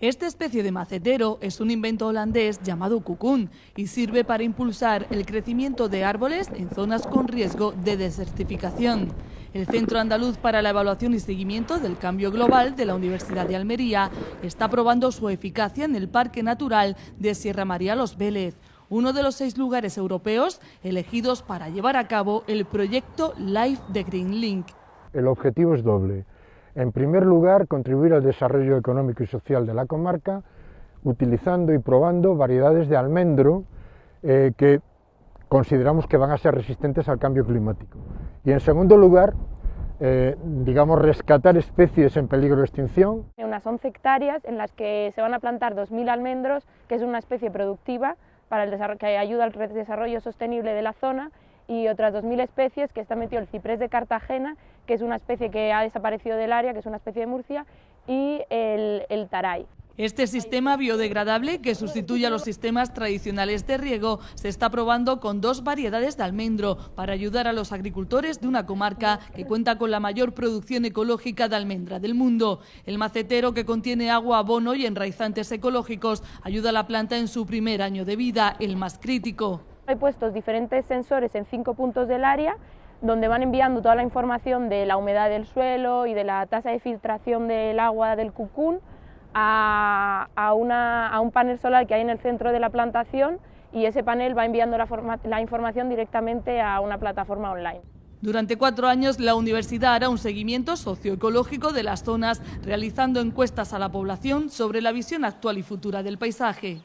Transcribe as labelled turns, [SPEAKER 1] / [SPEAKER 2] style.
[SPEAKER 1] Esta especie de macetero es un invento holandés llamado cucún y sirve para impulsar el crecimiento de árboles en zonas con riesgo de desertificación. El Centro Andaluz para la Evaluación y Seguimiento del Cambio Global de la Universidad de Almería está probando su eficacia en el Parque Natural de Sierra María Los Vélez, uno de los seis lugares europeos elegidos para llevar a cabo el proyecto Life de Green Link.
[SPEAKER 2] El objetivo es doble en primer lugar, contribuir al desarrollo económico y social de la comarca, utilizando y probando variedades de almendro eh, que consideramos que van a ser resistentes al cambio climático. Y en segundo lugar, eh, digamos, rescatar especies en peligro de extinción.
[SPEAKER 3] Unas 11 hectáreas en las que se van a plantar 2.000 almendros, que es una especie productiva para el que ayuda al desarrollo sostenible de la zona y otras 2.000 especies que está metido el ciprés de Cartagena, que es una especie que ha desaparecido del área, que es una especie de Murcia, y el, el taray.
[SPEAKER 1] Este sistema biodegradable, que sustituye a los sistemas tradicionales de riego, se está probando con dos variedades de almendro para ayudar a los agricultores de una comarca que cuenta con la mayor producción ecológica de almendra del mundo. El macetero, que contiene agua, abono y enraizantes ecológicos, ayuda a la planta en su primer año de vida, el más crítico.
[SPEAKER 3] Hay puestos diferentes sensores en cinco puntos del área donde van enviando toda la información de la humedad del suelo y de la tasa de filtración del agua del cucún a, un panel solar que hay en el centro de la plantación y ese panel va enviando la información directamente a una plataforma online.
[SPEAKER 1] Durante cuatro años la universidad hará un seguimiento socioecológico de las zonas, realizando encuestas a la población sobre la visión actual y futura del paisaje.